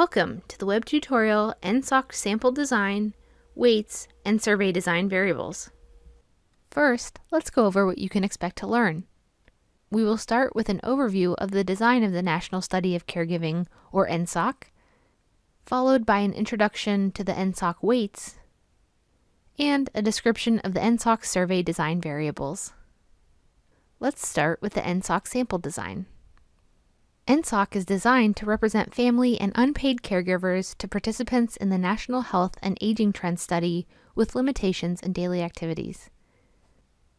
Welcome to the web tutorial NSOC sample design, weights, and survey design variables. First, let's go over what you can expect to learn. We will start with an overview of the design of the National Study of Caregiving, or NSOC, followed by an introduction to the NSOC weights, and a description of the NSOC survey design variables. Let's start with the NSOC sample design. NSOC is designed to represent family and unpaid caregivers to participants in the National Health and Aging Trends Study with limitations in daily activities.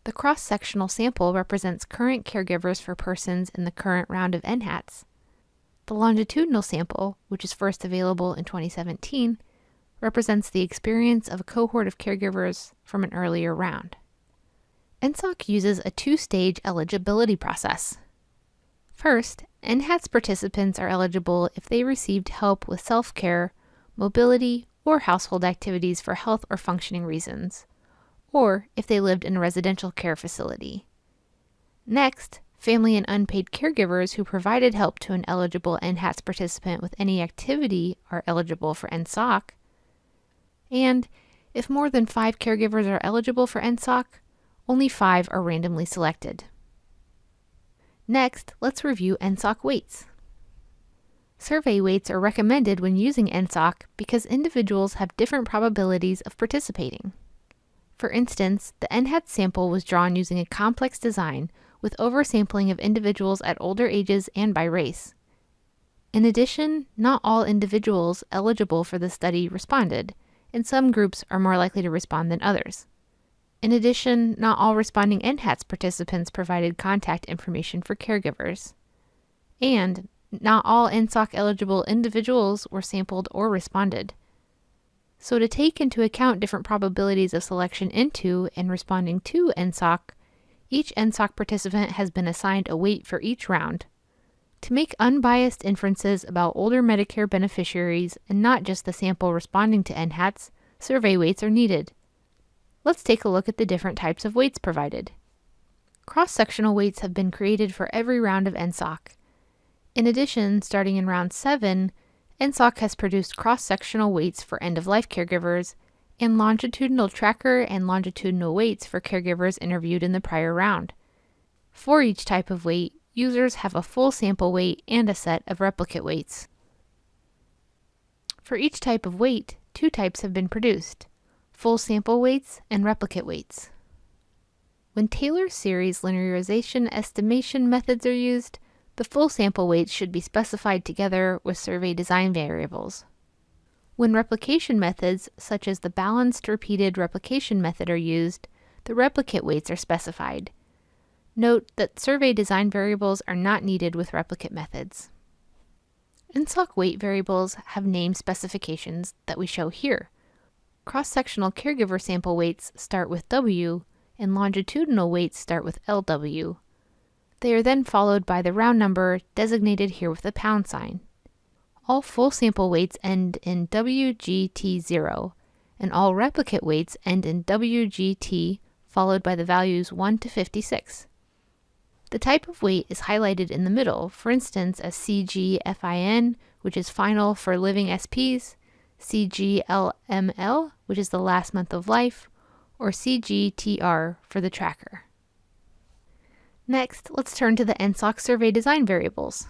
The cross-sectional sample represents current caregivers for persons in the current round of NHATS. The longitudinal sample, which is first available in 2017, represents the experience of a cohort of caregivers from an earlier round. NSOC uses a two-stage eligibility process. First, NHATS participants are eligible if they received help with self-care, mobility, or household activities for health or functioning reasons, or if they lived in a residential care facility. Next, family and unpaid caregivers who provided help to an eligible NHATS participant with any activity are eligible for NSOC. And if more than five caregivers are eligible for NSOC, only five are randomly selected. Next, let's review NSOC weights. Survey weights are recommended when using NSOC because individuals have different probabilities of participating. For instance, the NHATS sample was drawn using a complex design with oversampling of individuals at older ages and by race. In addition, not all individuals eligible for the study responded, and some groups are more likely to respond than others. In addition, not all responding NHATS participants provided contact information for caregivers. And not all NSOC eligible individuals were sampled or responded. So to take into account different probabilities of selection into and responding to NSOC, each NSOC participant has been assigned a weight for each round. To make unbiased inferences about older Medicare beneficiaries and not just the sample responding to NHATS, survey weights are needed. Let's take a look at the different types of weights provided. Cross-sectional weights have been created for every round of NSOC. In addition, starting in round 7, NSOC has produced cross-sectional weights for end-of-life caregivers and longitudinal tracker and longitudinal weights for caregivers interviewed in the prior round. For each type of weight, users have a full sample weight and a set of replicate weights. For each type of weight, two types have been produced full sample weights, and replicate weights. When Taylor series linearization estimation methods are used, the full sample weights should be specified together with survey design variables. When replication methods, such as the balanced repeated replication method are used, the replicate weights are specified. Note that survey design variables are not needed with replicate methods. NSOC weight variables have name specifications that we show here. Cross-sectional caregiver sample weights start with W, and longitudinal weights start with LW. They are then followed by the round number designated here with a pound sign. All full sample weights end in WGT0, and all replicate weights end in WGT followed by the values 1 to 56. The type of weight is highlighted in the middle, for instance as CGFIN, which is final for living SPs, CGLML, which is the last month of life, or CGTR for the tracker. Next, let's turn to the NSOC survey design variables.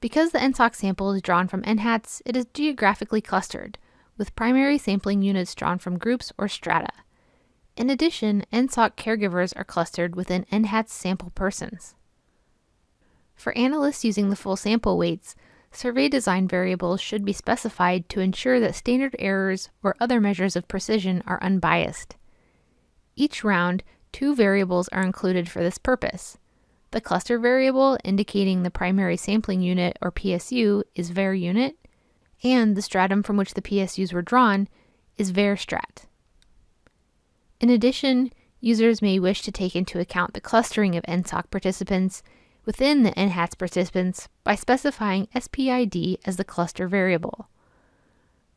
Because the NSOC sample is drawn from NHATS, it is geographically clustered, with primary sampling units drawn from groups or strata. In addition, NSOC caregivers are clustered within NHATS sample persons. For analysts using the full sample weights, survey design variables should be specified to ensure that standard errors or other measures of precision are unbiased. Each round, two variables are included for this purpose. The cluster variable indicating the primary sampling unit or PSU is var unit, and the stratum from which the PSUs were drawn is var strat. In addition, users may wish to take into account the clustering of NSOC participants within the NHATS participants by specifying SPID as the cluster variable.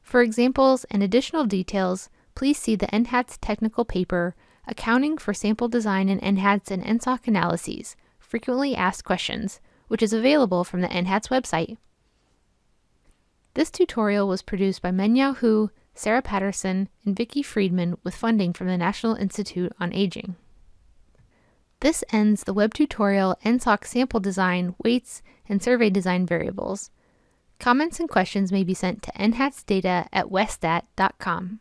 For examples and additional details, please see the NHATS technical paper, Accounting for Sample Design in NHATS and NSOC Analyses, Frequently Asked Questions, which is available from the NHATS website. This tutorial was produced by Mengyao Hu, Sarah Patterson, and Vicki Freedman with funding from the National Institute on Aging. This ends the web tutorial NSOC sample design, weights, and survey design variables. Comments and questions may be sent to nhatsdata at westat.com.